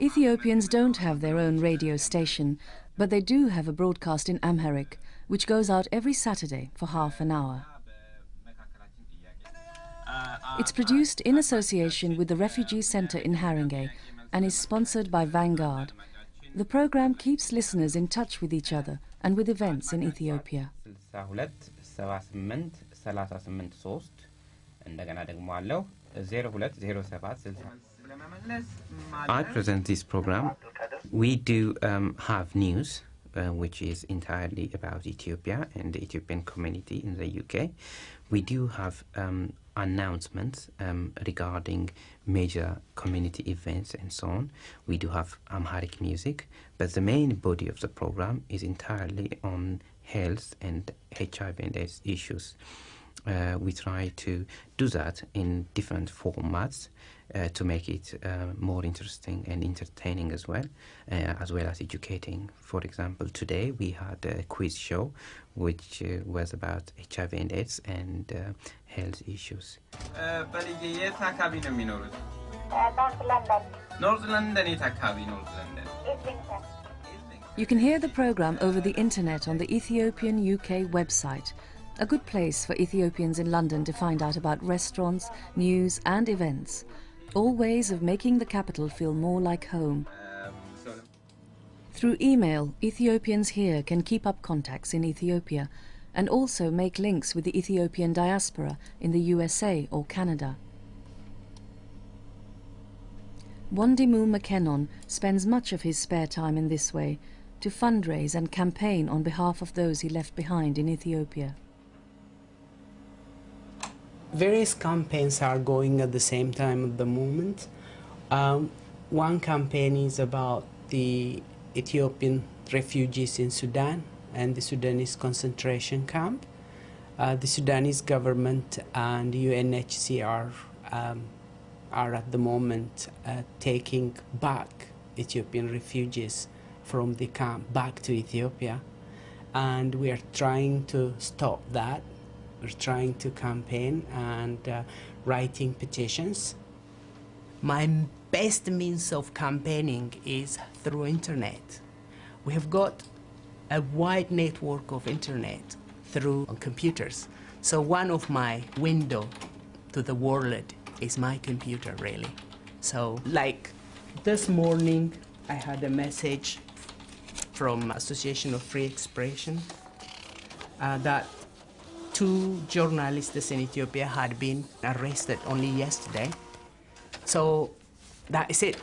Ethiopians don't have their own radio station, but they do have a broadcast in Amharic, which goes out every Saturday for half an hour. It's produced in association with the Refugee Center in Haringey and is sponsored by Vanguard. The program keeps listeners in touch with each other and with events in Ethiopia. I present this program. We do um, have news, uh, which is entirely about Ethiopia and the Ethiopian community in the UK. We do have um, announcements um, regarding major community events and so on. We do have Amharic music, but the main body of the program is entirely on health and HIV and AIDS issues uh, we try to do that in different formats uh, to make it uh, more interesting and entertaining as well, uh, as well as educating. For example, today we had a quiz show which uh, was about HIV and AIDS and uh, health issues. You can hear the program over the internet on the Ethiopian UK website a good place for Ethiopians in London to find out about restaurants, news, and events. All ways of making the capital feel more like home. Through email, Ethiopians here can keep up contacts in Ethiopia and also make links with the Ethiopian diaspora in the USA or Canada. Wandimu Mekonnen spends much of his spare time in this way to fundraise and campaign on behalf of those he left behind in Ethiopia. Various campaigns are going at the same time at the moment. Um, one campaign is about the Ethiopian refugees in Sudan and the Sudanese concentration camp. Uh, the Sudanese government and UNHCR um, are at the moment uh, taking back Ethiopian refugees from the camp back to Ethiopia. And we are trying to stop that. We're trying to campaign and uh, writing petitions. My best means of campaigning is through internet. We have got a wide network of internet through computers. So one of my window to the world is my computer really. So like this morning I had a message from Association of Free Expression uh, that two journalists in Ethiopia had been arrested only yesterday. So that is it.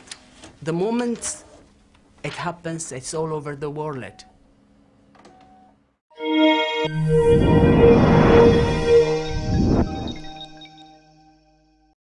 The moment it happens, it's all over the world.